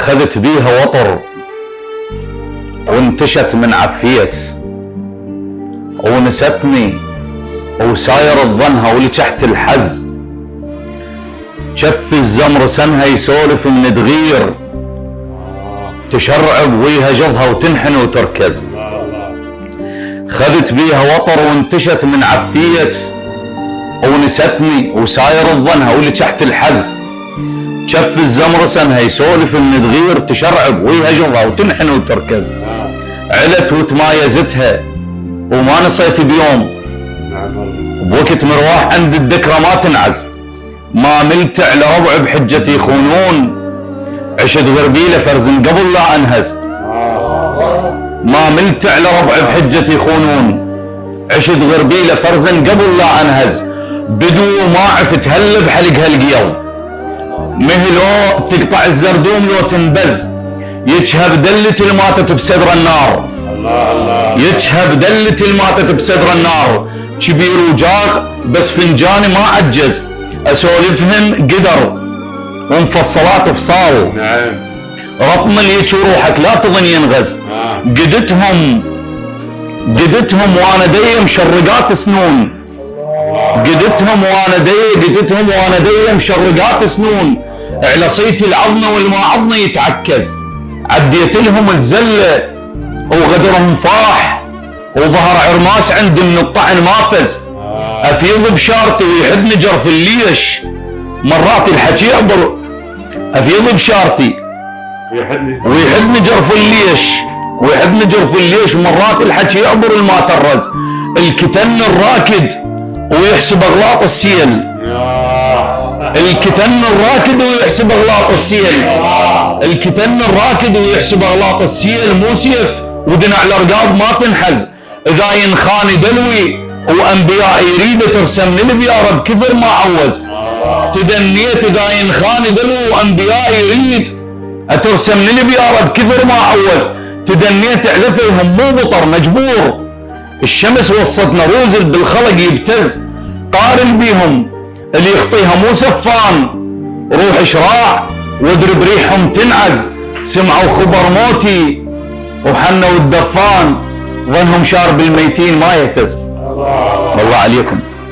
خذت بيها وطر وانتشت من عفيت ونستني وساير الظنها واللي تحت الحز. شف الزمر سنها يسولف من تغير تشرعب ويها جضها وتنحن وتركز. خذت بيها وطر وانتشت من عفية ونستني وساير الظنها واللي تحت الحز. شف الزمر سنها يسولف من تغير تشرعب ويها جضها وتنحن وتركز علت وتمايزتها وما نصيت بيوم. بوقت مرواح عند الذكرى ما تنعز. ما ملت على ربع بحجتي يخونون عشت غربيله فرز قبل لا أنهز. ما ملت على ربع بحجتي يخونون عشت غربيله فرز قبل لا أنهز. بدو ما عفت هل بحلق هالقيض مهلو تقطع الزردوم لو تنبز. يجهب دلة الماتت بصدر النار. الله الله يجهب دلة الماتت بصدر النار. كبير وجاغ بس فنجاني ما عجز. اسولفهم قدر. ومفصلات فصال نعم. رطم اللي روحك لا تظن ينغز. آه. قدتهم. قدتهم وأنا دي مشرقات سنون. قدتهم وأنا دي قدتهم وأنا دي مشرقات سنون على صيتي العظمه والما عظمه يتعكز. عديت لهم الزله وغدرهم فاح. وظهر عرماس عندي من الطعن مافز. أفيض بشارتي ويحد نجر في الليش. مرات الحكي يعبر. أفيض بشارتي. ويحد نجر في الليش. ويحد نجر في الليش. مرات الحكي يعبر الما ترز الكتن الراكد. ويحسب اغلاط السيل الكتن الراكد ويحسب اغلاط السيل الكتن الراكد ويحسب اغلاط السيل مو سيف. ودنا الارقاض ما تنحز. إذا ينخاني دلوي وأنبياء يريد ترسم البيار بكثر ما عوز. تدنيت إذا ينخاني دلوي وأنبياء يريد اترسم البيار بكثر ما عوز. تدنيت اعلفهم مو بطر مجبور. الشمس وصتنا روزل بالخلق يبتز. قارن بيهم اللي يخطيها مو سفان روح شراع واضرب ريحهم تنعز. سمعوا خبر موتي وحنوا الدفان ظنهم شارب الميتين ما يهتز. الله عليكم.